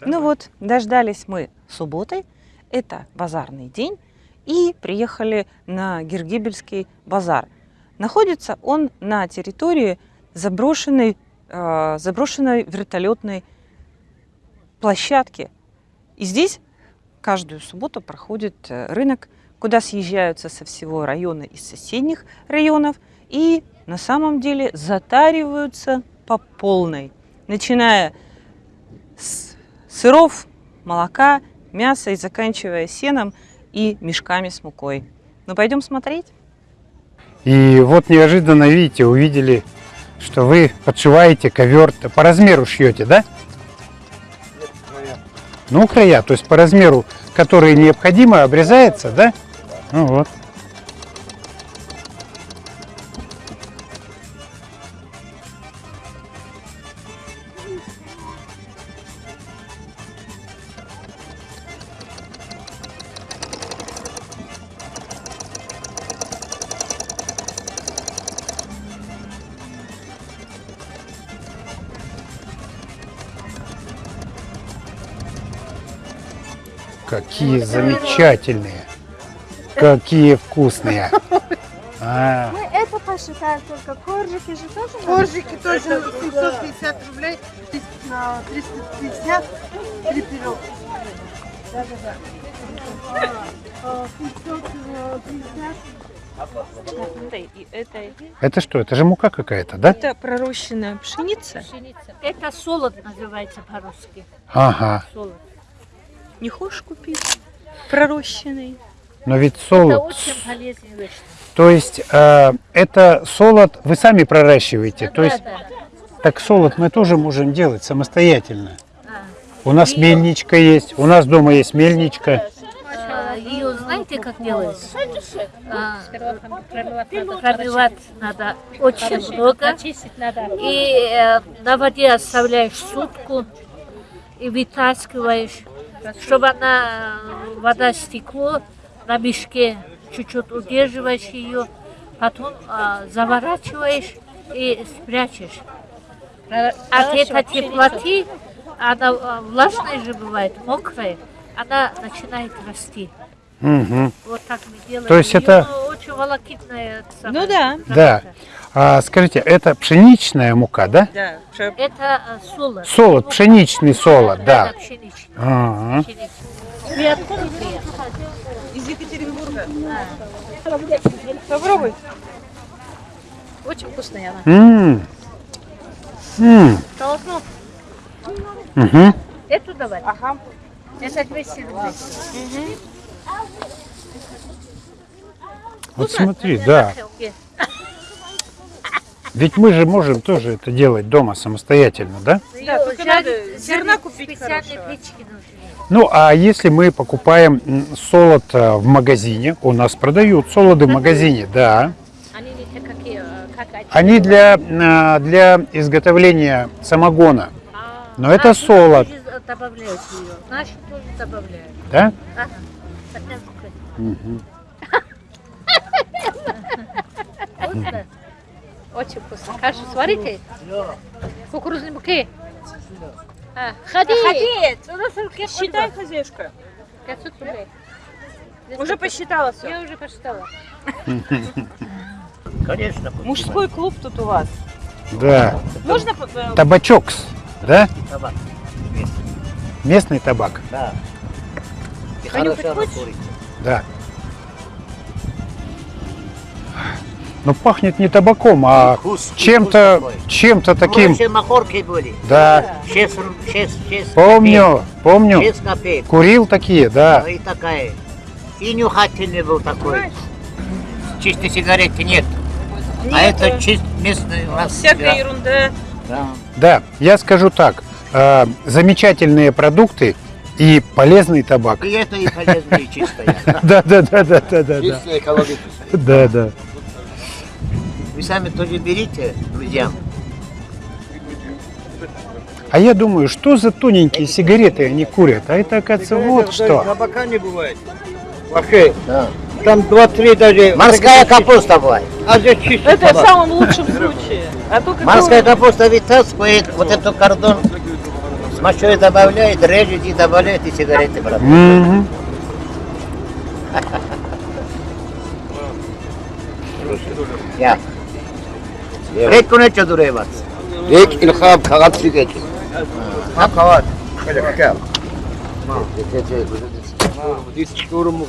Ну вот, дождались мы субботы, это базарный день, и приехали на Гергибельский базар. Находится он на территории заброшенной, э, заброшенной вертолетной площадки. И здесь каждую субботу проходит э, рынок, куда съезжаются со всего района и соседних районов и на самом деле затариваются по полной, начиная с сыров, молока, мяса и заканчивая сеном и мешками с мукой. Ну, пойдем смотреть. И вот неожиданно, видите, увидели, что вы подшиваете ковер, по размеру шьете, да? Ну, края, то есть по размеру, который необходимо, обрезается, да? Ну вот. Какие замечательные, какие вкусные. А, Мы это посчитаем только. Коржики же тоже Коржики тоже 750 рублей, на 350 три пирог. 550. И это, это что? Это же мука какая-то, да? это пророщенная пшеница. Пшеница. Это солод называется по-русски. Ага. Солод. Не хочешь купить? Пророщенный. Но ведь Это солод, очень полезная вещь. то есть э, это солод вы сами проращиваете, то Да, есть да. так солод мы тоже можем делать самостоятельно. А. У нас мельничка есть, у нас дома есть мельничка. А, Ее знаете, как делается? А, Промывать надо очень много. И э, на воде оставляешь сутку и вытаскиваешь, чтобы она, э, вода стекло, на мешке чуть-чуть удерживаешь ее, потом а, заворачиваешь и спрячешь. От этой теплоты, она влажная же бывает, мокрая, она начинает расти. Мгм. Вот так мы делаем. То есть это- очень волокитная Ну да. Да. А, скажите, это пшеничная мука, да? Да, Это э, солод. Солод, пшеничный солод, да. пшеничный. Ага. пшеничный. Откуда приехали? из Екатеринбурга. Попробуй. Очень вкусная она. М. М. Должно Мгм. эту давать. Ага. Это 200 рублей. Вот смотри, да. Ведь мы же можем тоже это делать дома самостоятельно, да? Да, Её только надо зерна купить Специальные хорошего. Ну, а если мы покупаем солод а, в магазине, у нас продают солоды в магазине, да. Они не те, какие, э, для, а, для изготовления самогона, А, но это наши солод. Добавляют ее. Наши тоже добавляют. да? Ага. Одна Вкусно. Очень вкусно. Кашу сварите? Кукурузной муки? А, ходи! Ходи! Считай, хозяюшка. 500 рублей. Уже посчитала все. Я уже посчитала. Конечно, Мужской клуб тут у вас. Да. Можно э, Табачокс, да? табак. Местный табак, Да. Хорошо хочешь? курить. да. Но пахнет не табаком, а чем-то, чем-то таким. Раньше махорки были. Да, 6, 6, 6 помню, помню. 6 копеек. Курил такие, да. И такая. И нюхательный был такой. Чистой сигареты нет. А это чист местный у нас. всякая да. ерунда. Да. Да, я скажу так. э, замечательные продукты и полезный табак. И это и полезно, и чистое. Да, да, да, да, да, да. Чистое экологическое. Да, да. Вы сами тоже берите, друзья. А я думаю, что за тоненькие сигареты они курят? А это, оказывается, вот что. Табака не бывает. Вообще, Да. там два-три даже... Морская капуста бывает. А здесь чистый Это в самом лучшем случае. А то как Морская капуста вытаскивает вот эту кордон Смачивает, добавляет, режет и добавляет и сигареты, брат. Мгм. Ya. Ne çadırı var? Rek ilham kağıt sigaret. Ha kavat.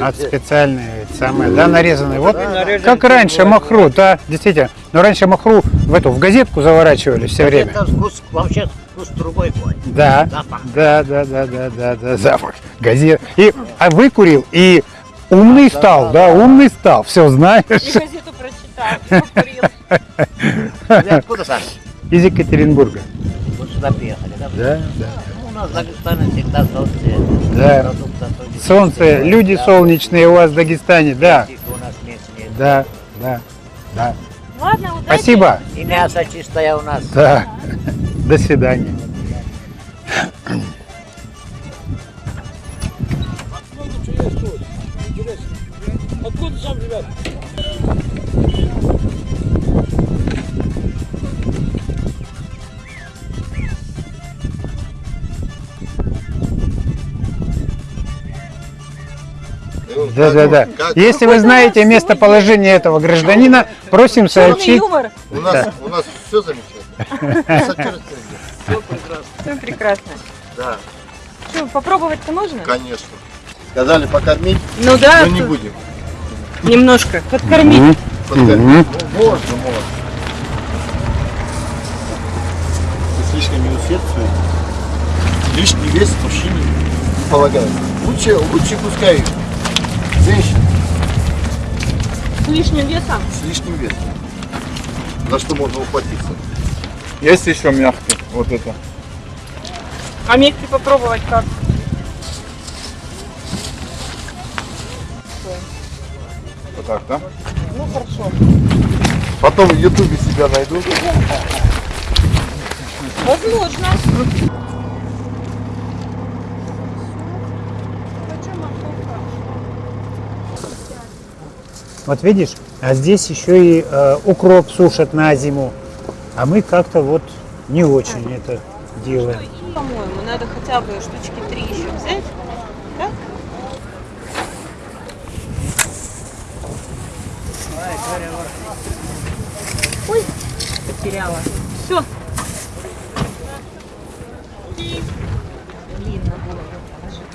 От специальные самые, да, нарезанные. Вот как раньше махру, да, действительно. Но раньше махру в эту в газетку заворачивали все время. Вообще вкус другой бывает. Да, Запах. да, да, да, да, да, да, запах газет. И а выкурил и умный стал, да, умный стал, все знаешь. газету прочитал. Вы откуда сами? Из Екатеринбурга. Вот сюда приехали, да? Да, да. Ну, У нас в Дагестане всегда солнце. Да. Солнце, люди да. солнечные у вас в Дагестане, да, да, да, да. Ладно, удачи. Спасибо. И мясо чистое у нас. Да. До свидания. Да, да, да. Если вы знаете местоположение этого гражданина, просим сообщить. У нас, у нас все замечательно. Все прекрасно. Да, Что, попробовать-то можно? конечно. Сказали покормить, Ну да, но не будем. немножко подкормить. Подкормить. Ну, можно, можно. С лишними. Лишний вес мужчине не полагает. Лучше, лучше пускай женщина С лишним весом. с лишним весом. За что можно ухватиться. Есть еще мягкий, вот это. А мягкий попробовать как? Вот так, да? Ну хорошо. Потом в ютубе себя найду. Возможно. Вот видишь, а здесь еще и э, укроп сушат на зиму. А мы как-то вот не очень это делаем. По-моему, надо хотя бы штучки три еще взять. Да? Ой, потеряла. Все. Блин, надо было положиться.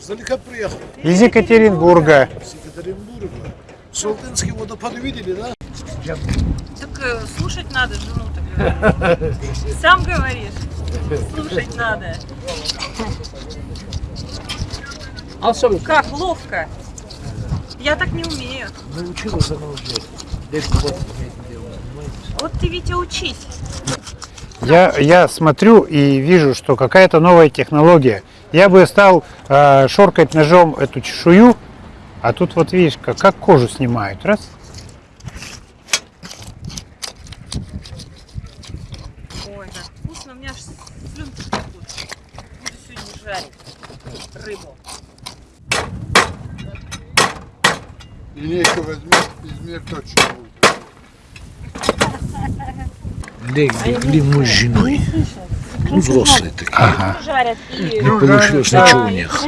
Издалека приехал. Из Екатеринбурга. С Екатеринбурга. Салтынский водопад видели, да? Так слушать надо жену-то. говорю. Сам говоришь. Слушать надо. Как ловко. Я так не умею. Научилась она уже. Лет 20 этим делом занимается. Вот ты, Витя, учись. Я, я смотрю и вижу, что какая-то новая технология. Я бы стал э, шоркать ножом эту чешую, а тут вот видишь, как, как кожу снимают. Раз. Ой, как вкусно. У меня аж слюнки текут. Буду сегодня жарить рыбу. Линейку возьми, измерь точно будет. Мы с женой. Ну, взрослые такие. Ага. Не получилось ничего у них.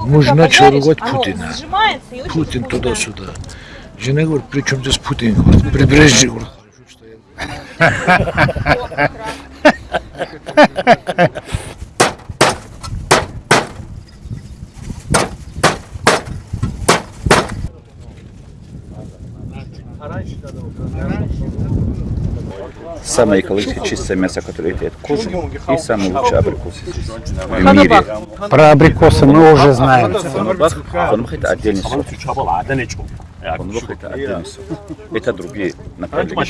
Муж начал ругать Путина. Путин туда-сюда. Жена говорит, при чем здесь Путин? Говорит, прибрежье. Говорит, «Хорошо, что я Самое экологически чистое мясо, которое имеет кожу, и самый лучший абрикос в мире. Про абрикосы мы уже знаем. Фонбах, фонбах это отдельный сорт. Фонбах это отдельный сорт. Это другие направления.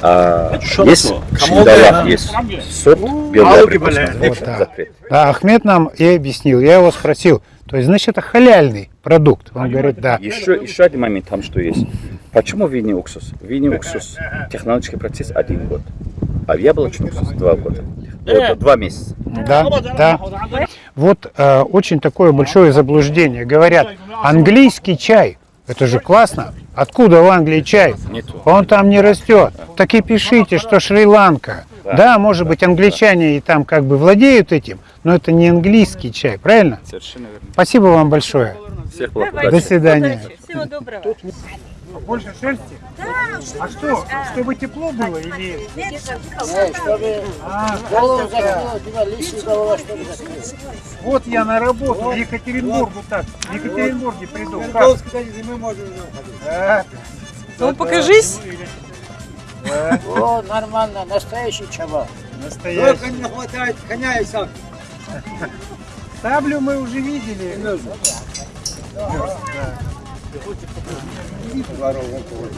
А, есть в Шиндалах есть сорт белый абрикос. Вот. Запрет. Да, Ахмед нам и объяснил. Я его спросил, то есть, значит, это халяльный продукт. Он говорит, да. Еще, еще один момент там что есть. Почему винный уксус? Винный уксус, технологический процесс один год. А в яблочный уксус два года. Вот, два месяца. Да, да. Вот э, очень такое большое заблуждение. Говорят, английский чай, это же классно. Откуда в Англии чай? Он там не растет. Так и пишите, что Шри-Ланка. Да, может быть, англичане и там как бы владеют этим, но это не английский чай, правильно? Совершенно верно. Спасибо вам большое. Всех благ, До удачи. свидания. Всего доброго. Больше шерсти? А что? Чтобы тепло было или... А, Вот я на работу в Екатеринбург вот так. В Екатеринбурге приду. Да. Ну, покажись. О, нормально, настоящий чабал. Настоящий. не хватает коня и сам. Саблю мы уже видели. В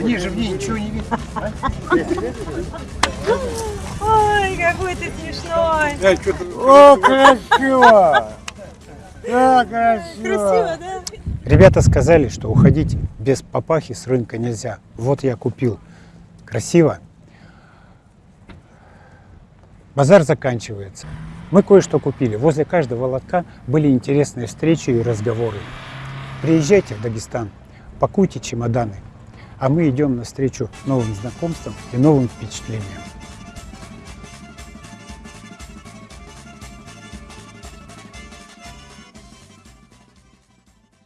ней же в ней ничего не видно. Ой, какой ты смешной. О, красиво! Да, красиво! да? Ребята сказали, что уходить без папахи с рынка нельзя. Вот я купил. Красиво. Базар заканчивается. Мы кое-что купили. Возле каждого лотка были интересные встречи и разговоры. Приезжайте в Дагестан, пакуйте чемоданы, а мы идем навстречу новым знакомствам и новым впечатлениям.